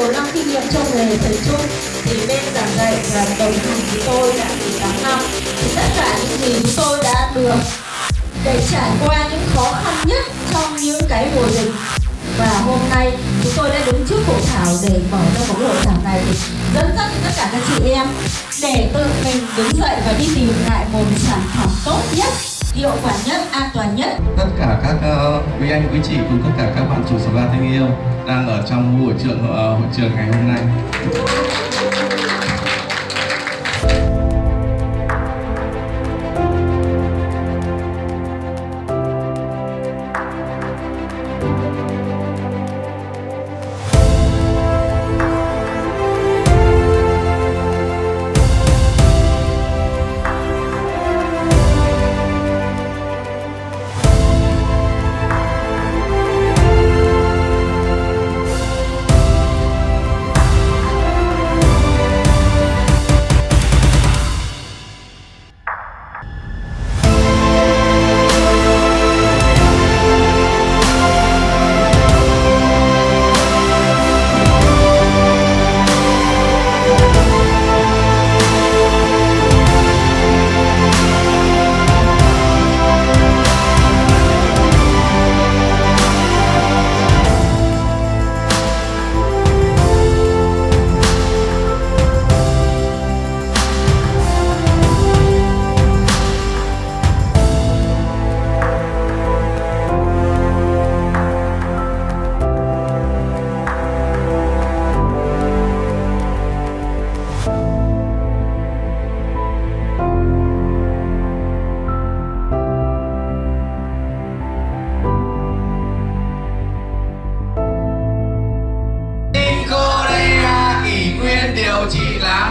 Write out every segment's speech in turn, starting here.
nhiều năm kinh nghiệm trong nghề thầy chung thì bên giảng dạy và đồng hành với tôi đã 18 năm. Thì tất cả những gì chúng tôi đã được để trải qua những khó khăn nhất trong những cái mùa dịch. Và hôm nay chúng tôi đã đứng trước hội thảo để mở ra một hội thảo này thì dẫn dắt tất cả các chị em để tự mình đứng dậy và đi tìm lại một sản phẩm tốt nhất hiệu quả nhất an toàn nhất. Tất cả các uh, quý anh quý chị cùng tất cả các bạn chủ spa thân yêu đang ở trong buổi trường uh, ờ, hội trường ngày hôm nay.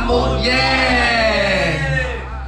Vamos, yeah!